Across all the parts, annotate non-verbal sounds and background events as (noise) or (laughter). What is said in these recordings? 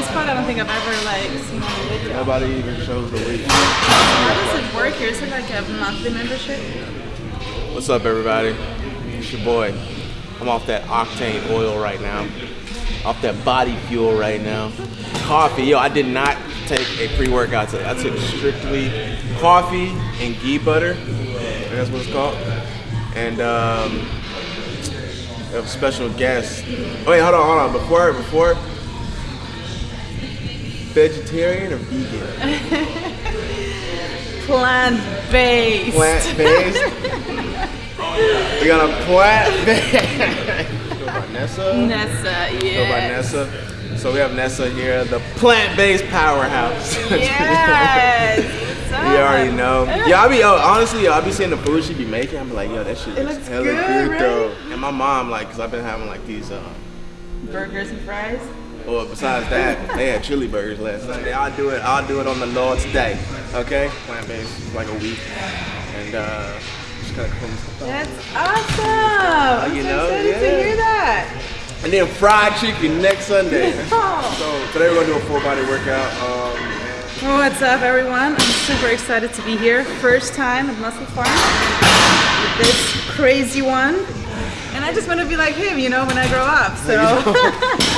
this part I don't think I've ever like seen a video. Nobody even shows the weight. How does it work here? Is it like a monthly membership? What's up, everybody? It's your boy. I'm off that octane oil right now. Off that body fuel right now. Coffee. Yo, I did not take a pre-workout today. I took strictly coffee and ghee butter. That's what it's called. And um, a special guest. Oh, wait, hold on, hold on. Before, before, vegetarian or vegan? (laughs) Plant-based. Plant-based. we got a plant-based. (laughs) Go by Nessa. Nessa, Go by. Nessa. So we have Nessa here, the plant-based powerhouse. (laughs) Yes. You already know. Yeah, I be yo, honestly, yo, I be seeing the food she be making. I'm like, yo, that shit It looks looks hella good, good, right? though. And my mom, like, cause I've been having like these. Uh, Burgers and fries. Well, besides that, they had chili burgers last Sunday. I'll do it. I'll do it on the Lord's day. Okay, plant-based, like a week, and uh, just kind of clean stuff. That's awesome. I'm you so know, excited to hear that. And then fried chicken next Sunday. (laughs) Oh. so today we're gonna do a full body workout. Um, and What's up, everyone? I'm super excited to be here. First time at Muscle Farm with this crazy one. And I just want to be like him, you know, when I grow up. So (laughs)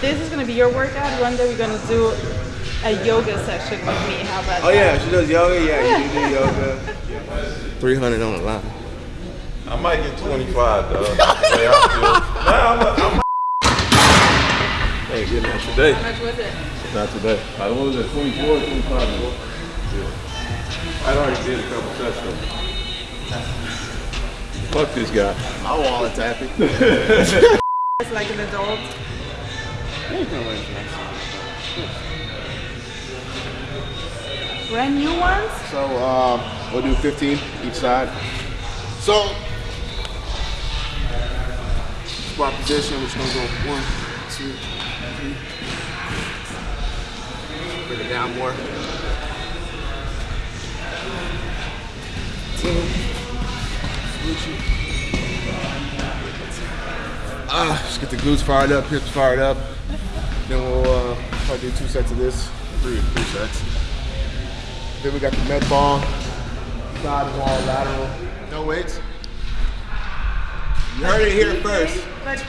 this is going to be your workout. One day we're going to do a yoga session with me. How about oh yeah, she does yoga. Yeah, you do (laughs) yoga. Three hundred on the line. I might get 25 though. The way I feel. Nah, I'm a, I'm Hey, today. How much was it? Not today. I what was it, 24 or 25? Yeah. I already did a couple sets though. Fuck this guy. My wallet's happy. (laughs) It's like an adult. Brand new ones? So um, we'll do 15 each side. So squat position. We're just gonna go one, two, three. Bring it down more. Two. Ah, just get the glutes fired up, hips fired up. Then we'll uh, probably do two sets of this, three, three sets. Then we got the med ball, side wall, lateral. No weights. You heard it here first. But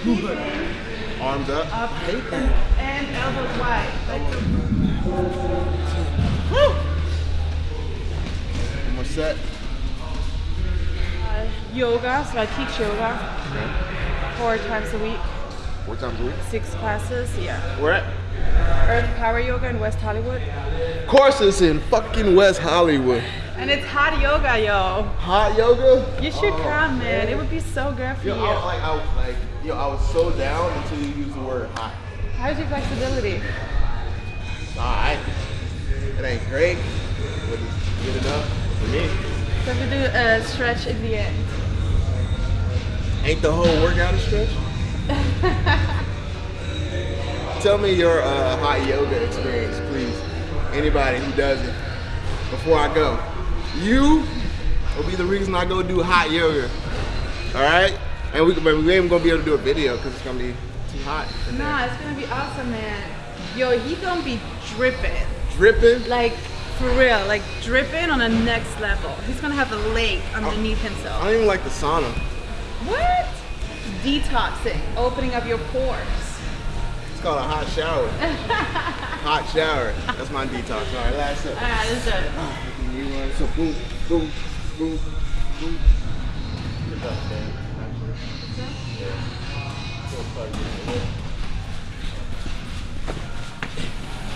Arms up. up and elbows wide. Like One more set. uh, yoga, so I teach yoga four times a week, Four times a week. six classes. Yeah. Where at? Earth Power Yoga in West Hollywood. Of course it's in fucking West Hollywood. And it's hot yoga, yo. Hot yoga? You should oh, come, man. It would be so good for Yo, you. I was like, I was like, yo, I was so down until you used the word hot. How's your flexibility? Alright. It ain't great, but it's good enough for me. So we do a stretch in the end. Ain't the whole workout a stretch? (laughs) Tell me your uh, hot yoga experience, please. Anybody who does it before I go. You will be the reason I go do hot yoga. All right? And we, but we ain't gonna be able to do a video because it's gonna be too hot. Nah, it's gonna be awesome, man. Yo, he gonna be dripping. Dripping. Like, for real, like dripping on a next level. He's gonna have a lake underneath I himself. I don't even like the sauna. What? Detoxing, opening up your pores. It's called a hot shower. (laughs) hot shower. That's my detox. All right, last up. Alright, let's do it. You want so boom, boom, boom, boom. Man.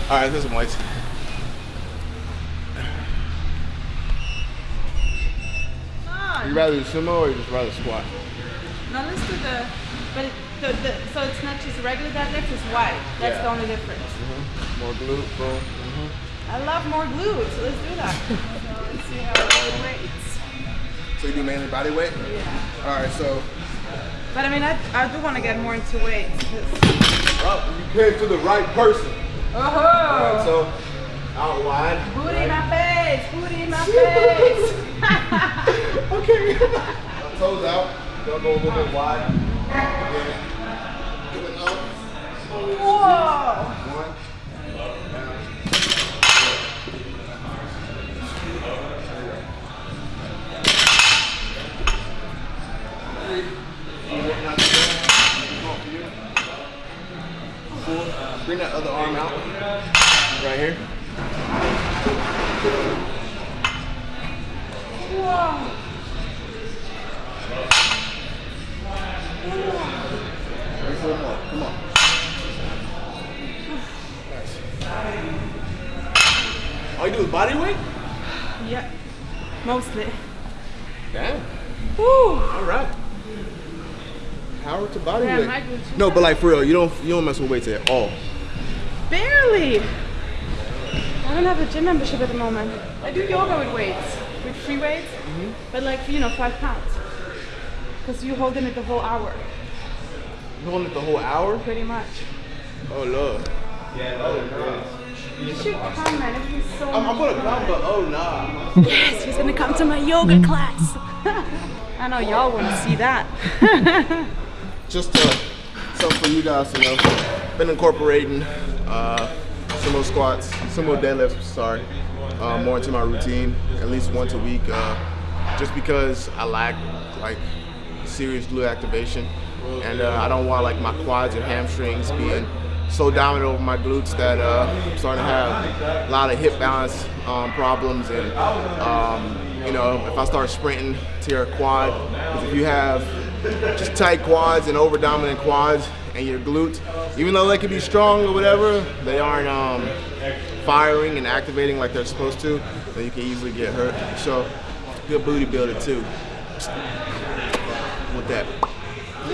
All right, there's some weights. No, You rather do sumo or you just rather squat? No, let's do the, but it, the, the, so it's not just regular deadlift, it's wide. That's the only difference. Mm-hmm. More glute, boom. Mm-hmm. I love more glutes, so let's do that. so let's see how it rates. So you do mainly body weight? Yeah. All right, so But I mean, I, I do want to get more into weights. 'cause- well, you came to the right person. Oh, All right, so out wide. Booty in my face. Booty in my (laughs) face. (laughs) (laughs) Okay. Toes out. Don't go a little bit wide. Bring that other arm out. Right here. Whoa. Bring four more. Come on. All you do is body weight? Yeah. Mostly. Damn. Woo. All right. Power to body Yeah, weight. my No, but like for real, you don't you don't mess with weights at all. Barely. I don't have a gym membership at the moment. I do yoga with weights, with free weights, mm-hmm. but like you know, five pounds. Because you hold in it the whole hour, You holding it the whole hour? pretty much. Oh lord. You should come, man. It'd so I'm, I'm gonna come, but oh nah. (laughs) Yes, he's gonna come to my yoga class. (laughs) I know y'all want to see that. (laughs) Just uh, something for you guys to know. Been incorporating uh, sumo squats, sumo deadlifts, sorry, uh, more into my routine at least once a week. Uh, just because I lack like serious glute activation, and uh, I don't want like my quads or hamstrings being so dominant over my glutes that uh, I'm starting to have a lot of hip balance um, problems and um, you know if I start sprinting to your quad, if you have just tight quads and over dominant quads and your glutes, even though they can be strong or whatever, they aren't um, firing and activating like they're supposed to, then you can easily get hurt. So good booty builder too. With that. (laughs)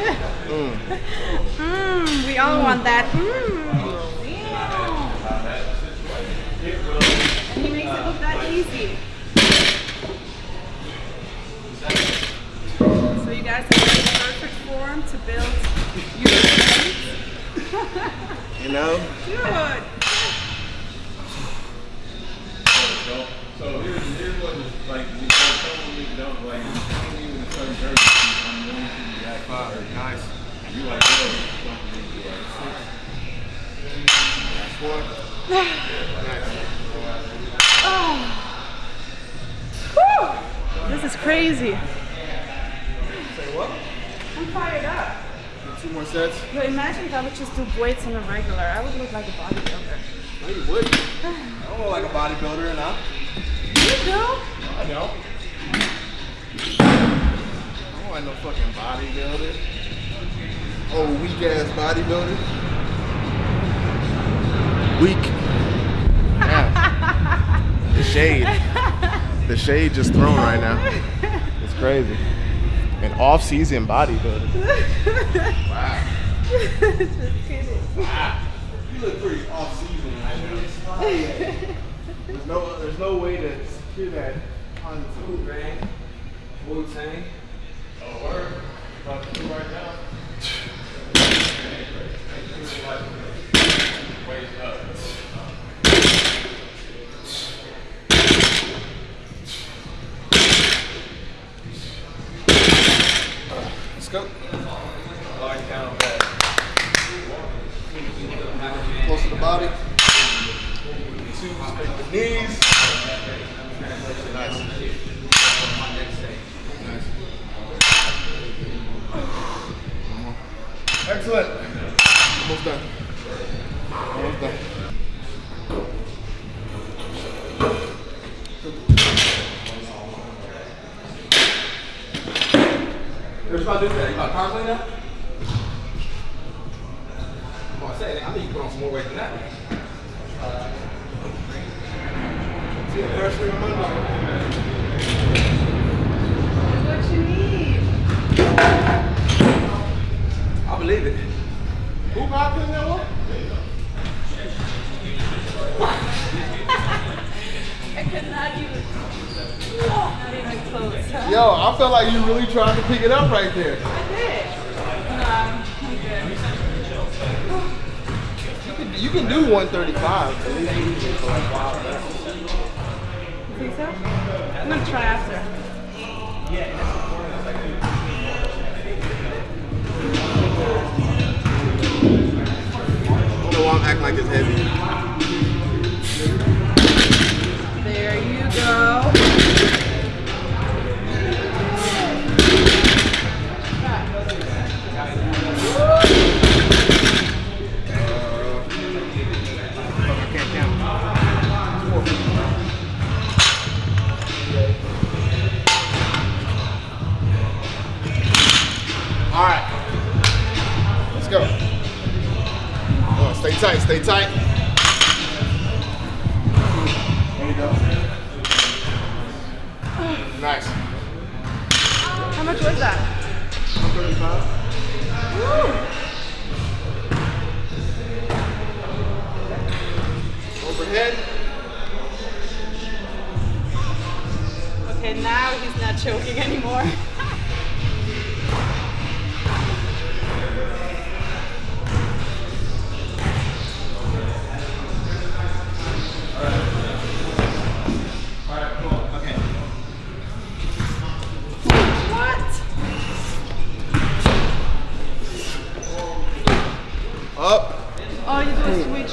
Mm, we all want that. Mm. And he makes it look that easy. So you guys are in perfect form to build your. (laughs) You know? Good. So here's, here's what like, you don't, like, you can't even a certain person, I'm going to react fire. Nice. You like, oh, don't believe you like, Woo! (sighs) This is crazy. Say what? I'm fired up. Two more sets. But imagine if I would just do weights on a regular. I would look like a bodybuilder. No, you wouldn't. I don't look like a bodybuilder now. You do? I know. I don't like no fucking bodybuilder. Oh, weak ass bodybuilder. Weak. Yeah. the shade. The shade just thrown right now. It's crazy. An off-season bodybuilder. Wow. Just kidding. Wow. You look pretty off-season right now. There's no, there's no way to secure that on the food, man. Wu Tang. Go. Body. Two, the knees. Nice. One more. Excellent. Almost done. Almost done. You're about to do that. You about to power clean that? I'm gonna say, I think you put on some more weight than that. Like you really tried to pick it up right there. I did. No, I'm um, you can do 135. At least you can for like five. You think so? I'm gonna try after. I don't know why I'm acting like it's heavy. There you go. Much was that? 135. Overhead. Okay, now he's not choking anymore. (laughs)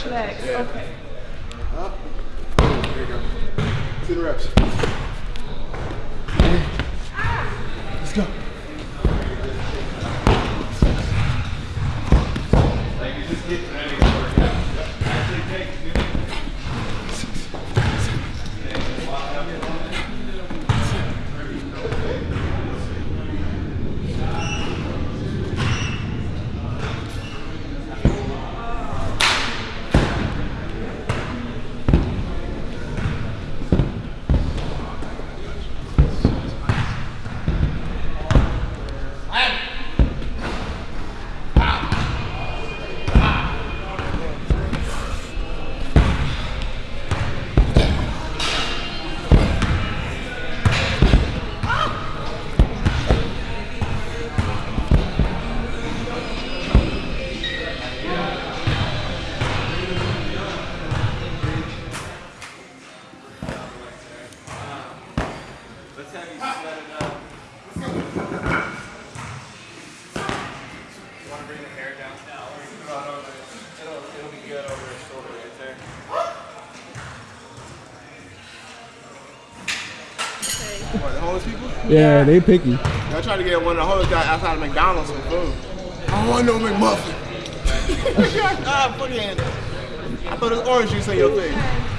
you do switch. Okay. What, the homeless people? Yeah, they picky. I tried to get one of the homeless guys outside of McDonald's some food. I don't want no McMuffin. (laughs) ah, put your hand there. I thought it was orange juice on your (laughs) thing.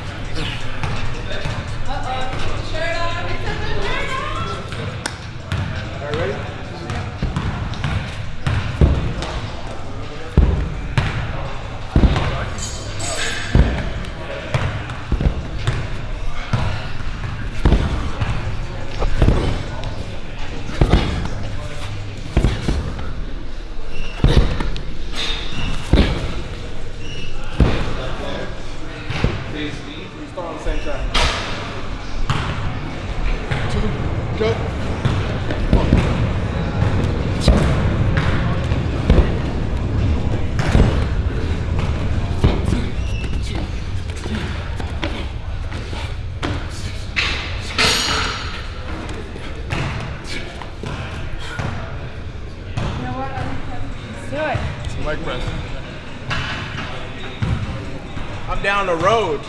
The road.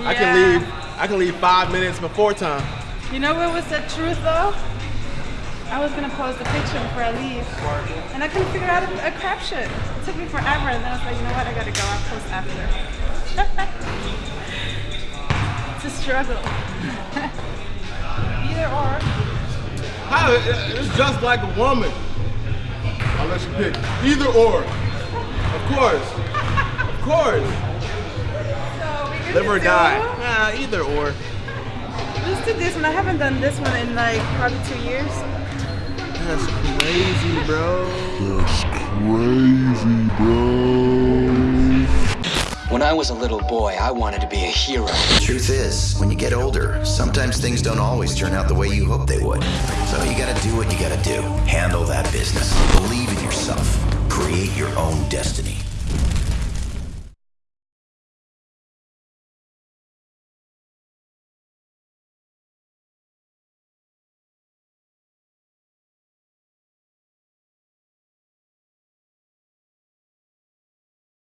I can leave. I can leave five minutes before time. You know what was the truth though? I was gonna post a picture before I leave, and I couldn't figure out a, a caption. It took me forever, and then I was like, you know what? I gotta go. I'll post after. (laughs) it's a struggle. (laughs) Either or. How? It's just like a woman. I'll let you pick. Either or. Of course. Of course. So we Live or die. Nah, either or. Let's do this one. I haven't done this one in like probably two years. That's crazy, bro. That's crazy, bro. When I was a little boy, I wanted to be a hero. Truth is, when you get older, sometimes things don't always turn out the way you hope they would. So you gotta do what you gotta do. Handle that business. Believe in yourself. Create your own destiny.